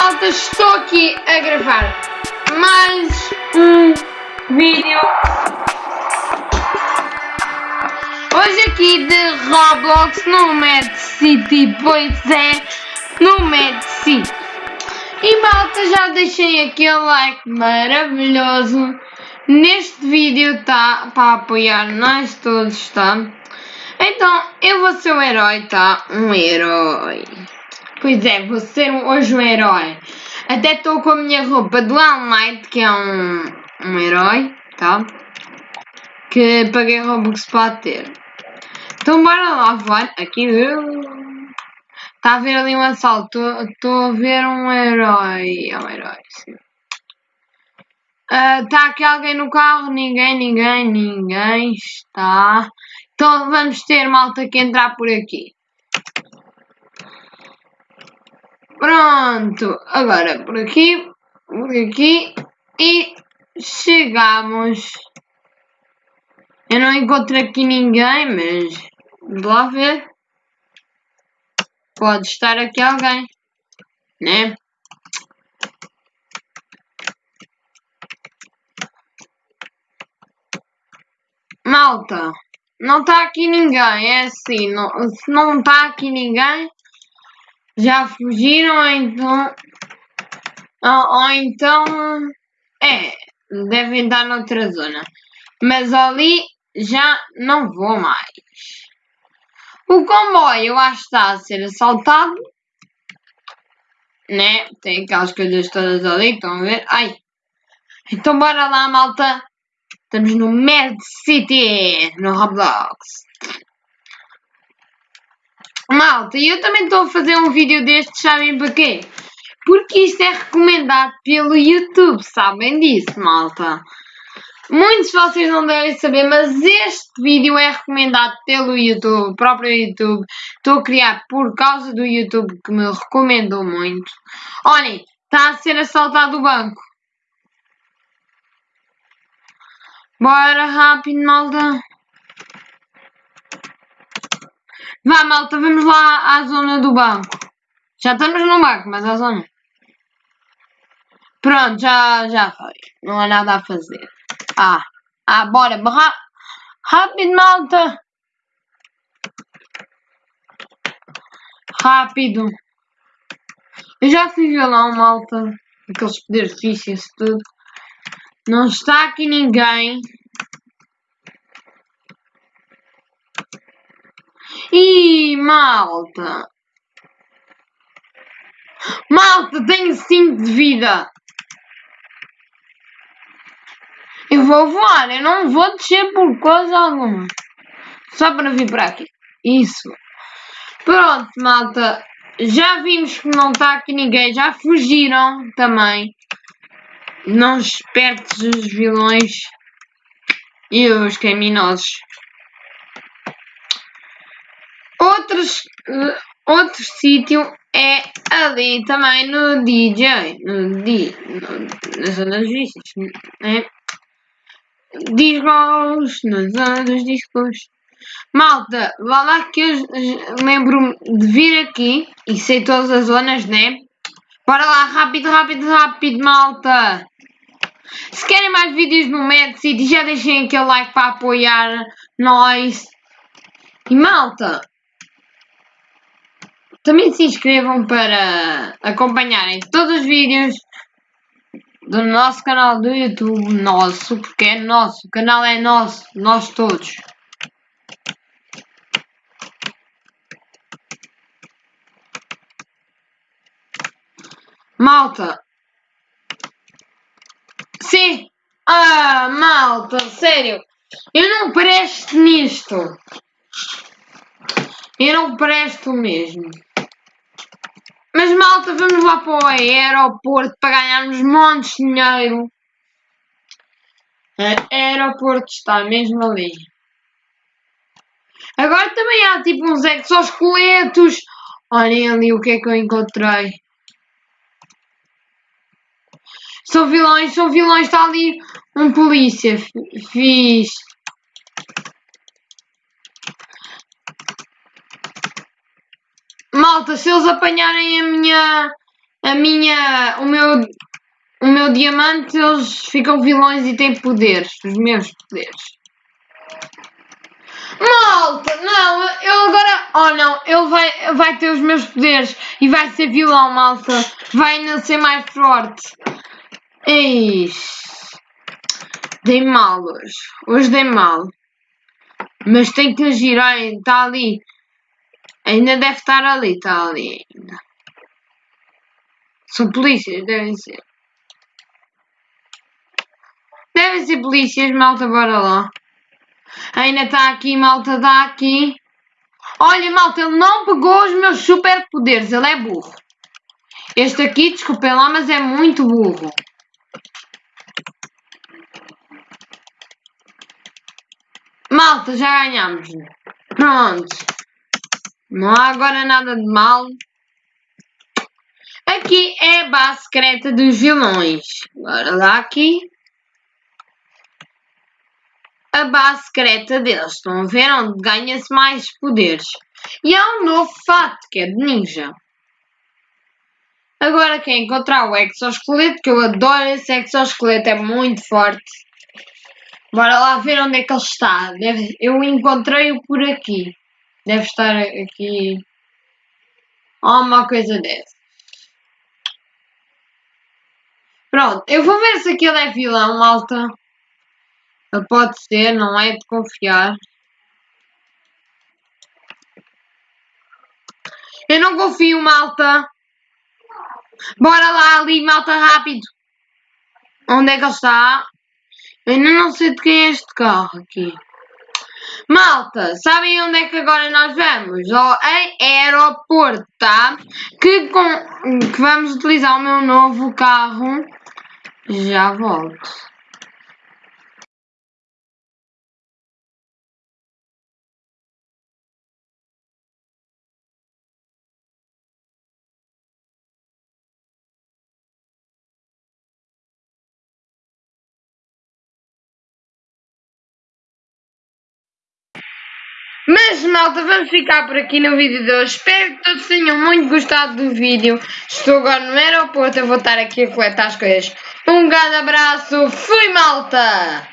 malta, estou aqui a gravar mais um vídeo. Hoje aqui de Roblox no Mad City, pois é, no Mad City. E malta, já deixei aquele like maravilhoso. Neste vídeo tá para apoiar nós todos, tá? Então, eu vou ser o herói, tá? Um herói. Pois é, vou ser hoje um herói. Até estou com a minha roupa do All Might, que é um, um herói, tá? Que paguei Robux para ter. Então bora lá, voar. Aqui. Está a ver ali um assalto. Estou a ver um herói. É um herói, sim. Está uh, aqui alguém no carro? Ninguém, ninguém, ninguém está. Então vamos ter malta que entrar por aqui. Pronto, agora por aqui, por aqui e chegamos. Eu não encontro aqui ninguém, mas vamos lá ver. Pode estar aqui alguém, né? Malta, não está aqui ninguém, é assim, não, se não está aqui ninguém, já fugiram, então. Ou, ou então. É, devem estar noutra zona. Mas ali já não vou mais. O comboio eu acho que está a ser assaltado. Né? Tem aquelas coisas todas ali, estão a ver? Ai! Então bora lá, malta! Estamos no Mad City, no Roblox. Malta, eu também estou a fazer um vídeo destes, sabem para quê? Porque isto é recomendado pelo YouTube, sabem disso, malta? Muitos de vocês não devem saber, mas este vídeo é recomendado pelo YouTube, próprio YouTube. Estou a criar por causa do YouTube que me recomendou muito. Olhem, está a ser assaltado o banco. Bora rápido, malta. Vá, malta, vamos lá à zona do banco. Já estamos no banco, mas à zona. Pronto, já, já foi. Não há nada a fazer. Ah, ah, bora. Rápido, malta. Rápido. Eu já fui violão, malta. Aqueles poderes fixos tudo. Não está aqui ninguém. Ih, malta! Malta, tenho 5 de vida! Eu vou voar, eu não vou descer por coisa alguma. Só para vir para aqui. Isso. Pronto, malta. Já vimos que não está aqui ninguém. Já fugiram também. Não espertos os vilões e os criminosos. Outros, outro sítio é ali também no DJ, no, di, no, na zona dos discos, né? Discos, na zona dos discos. Malta, vá lá que eu lembro-me de vir aqui e sei todas as zonas, né? Bora lá, rápido, rápido, rápido, malta! Se querem mais vídeos no Mad City, já deixem aquele like para apoiar nós. E malta, também se inscrevam para acompanharem todos os vídeos do nosso canal do YouTube, nosso, porque é nosso, o canal é nosso, nós todos. Malta. Sim. Ah, malta, sério. Eu não presto nisto. Eu não presto mesmo. Mas malta, vamos lá para o aeroporto para ganharmos montes de dinheiro. O aeroporto está mesmo ali. Agora também há tipo uns exoesqueletos. Olhem ali o que é que eu encontrei. São vilões, são vilões. Está ali um polícia. Fiz. Malta, se eles apanharem a minha, a minha, o meu, o meu diamante, eles ficam vilões e têm poderes, os meus poderes. Malta, não, ele agora, oh não, ele vai, vai ter os meus poderes e vai ser vilão, malta, vai ainda ser mais forte. Eixe. Dei mal hoje. Hoje dei mal. Mas tem que agir, olha, está ali. Ainda deve estar ali, está ali ainda. São polícias, devem ser. Devem ser polícias, malta, bora lá. Ainda está aqui, malta, está aqui. Olha, malta, ele não pegou os meus superpoderes, ele é burro. Este aqui, desculpem lá, mas é muito burro. Malta, já ganhamos. Pronto. Não há agora nada de mal. Aqui é a base secreta dos vilões. Bora lá aqui. A base secreta deles. Estão a ver onde ganha-se mais poderes. E há um novo fato que é de ninja. Agora quem encontrar o exoesqueleto, que eu adoro esse exoesqueleto, é muito forte. Bora lá ver onde é que ele está. Eu encontrei-o por aqui. Deve estar aqui. Ou uma coisa dessa. Pronto, eu vou ver se aquele é vilão, malta. Pode ser, não é de confiar. Eu não confio, malta. Bora lá ali, malta, rápido. Onde é que ele está? Eu ainda não sei de quem é este carro aqui. Malta, sabem onde é que agora nós vamos? Ao aeroporto, tá? Que, com, que vamos utilizar o meu novo carro. Já volto. Mas malta, vamos ficar por aqui no vídeo de hoje. Espero que todos tenham muito gostado do vídeo. Estou agora no aeroporto, eu vou estar aqui a coletar as coisas. Um grande abraço, fui malta!